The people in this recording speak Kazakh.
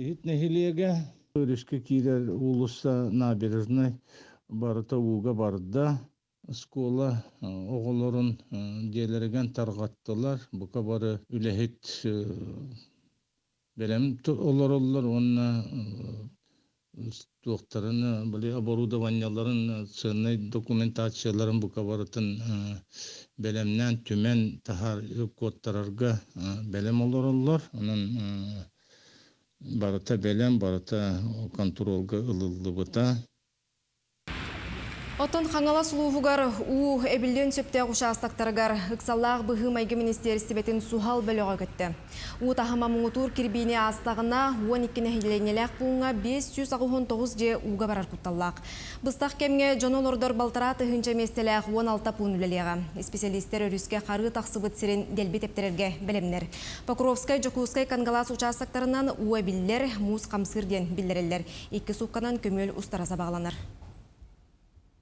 Ит нехилеге өрүшке кирер улуста набережной барыта уга барда скола э, оголорун э, диэлерген таргаттылар. Бука бары үлехит белем олороллар онна туохтарын были оборудованияларын ценный документацияларын бука барытын белемнен түмен тахар кодтарарга белем олороллар. Онун барыта белем, барыта контролга ылылыбыта. Отон хаңала сулуугар у эбилден сөптег участактарыгар ыксаллаах быһы майгы министерстибетин сухал бөлөгө көттө. У тахама муңутур кирбини астагына 12 хиленелек буңа 599 же уга барар кутталлаак. Быстак кемге жонолордор балтара тыгынча местелек 16 пун үлелега. Специалисттер өрүскө кары таксыбыт сирин делби тептерерге белемнер. Покровскай, Жокускай кангалас участактарынан у эбиллер муз камсыр ден билдирелер. Икки сукканан көмөл устараса багланар.